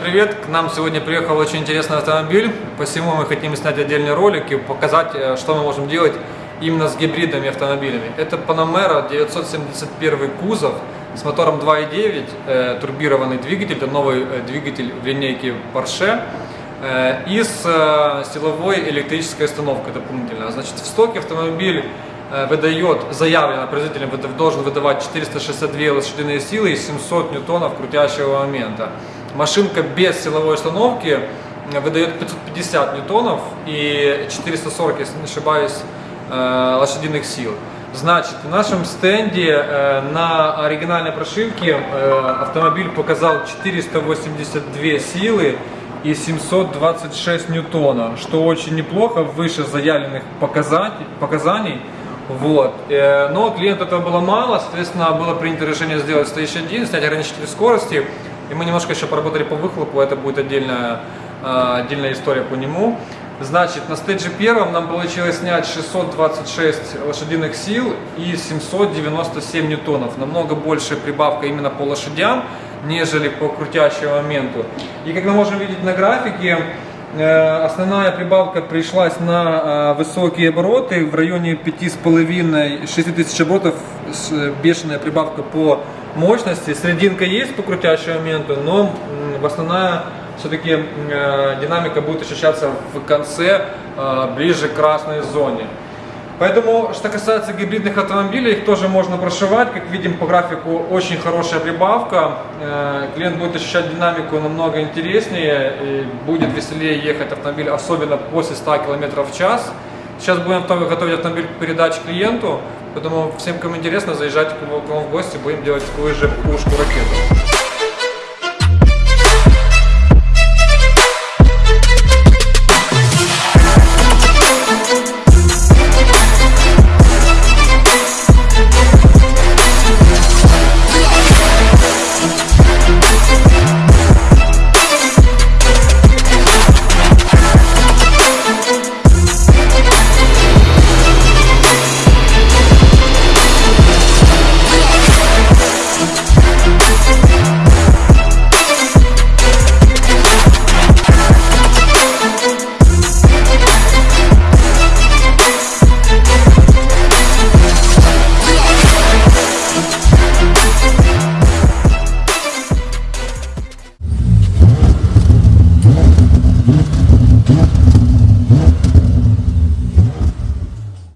привет! К нам сегодня приехал очень интересный автомобиль, посему мы хотим снять отдельный ролик и показать, э, что мы можем делать именно с гибридными автомобилями. Это Panamera 971 кузов с мотором 2.9, э, турбированный двигатель, это новый э, двигатель в линейке Porsche и с силовой электрической установкой дополнительно. Значит, в стоке автомобиль выдает, заявлено производителем, должен выдавать 462 лошадиные силы и 700 ньютонов крутящего момента. Машинка без силовой установки э, выдает 550 ньютонов и 440, если не ошибаюсь, э, лошадиных сил. Значит, в нашем стенде э, на оригинальной прошивке автомобиль показал 482 силы и 726 ньютона, что очень неплохо, выше заявленных показаний. Вот. Но клиенту этого было мало, соответственно, было принято решение сделать стоящий один, снять ограничитель скорости. И мы немножко еще поработали по выхлопу, это будет отдельная, отдельная история по нему. Значит, на стейдже первом нам получилось снять 626 лошадиных сил и 797 ньютонов. Намного большая прибавка именно по лошадям, нежели по крутящему моменту. И как мы можем видеть на графике, э, основная прибавка пришлась на э, высокие обороты в районе 5,5-6 тысяч оборотов, э, бешеная прибавка по мощности. Срединка есть по крутящему моменту, но м, основная все-таки динамика будет ощущаться в конце, э, ближе к красной зоне. Поэтому, что касается гибридных автомобилей, их тоже можно прошивать. Как видим по графику, очень хорошая прибавка. Э, Клиент будет ощущать динамику намного интереснее, и будет веселее ехать автомобиль, особенно после 100 км в час. Сейчас будем готовить автомобиль к передаче клиенту, поэтому всем, кому интересно, заезжайте к нам в гости, будем делать такую же пушку-ракету.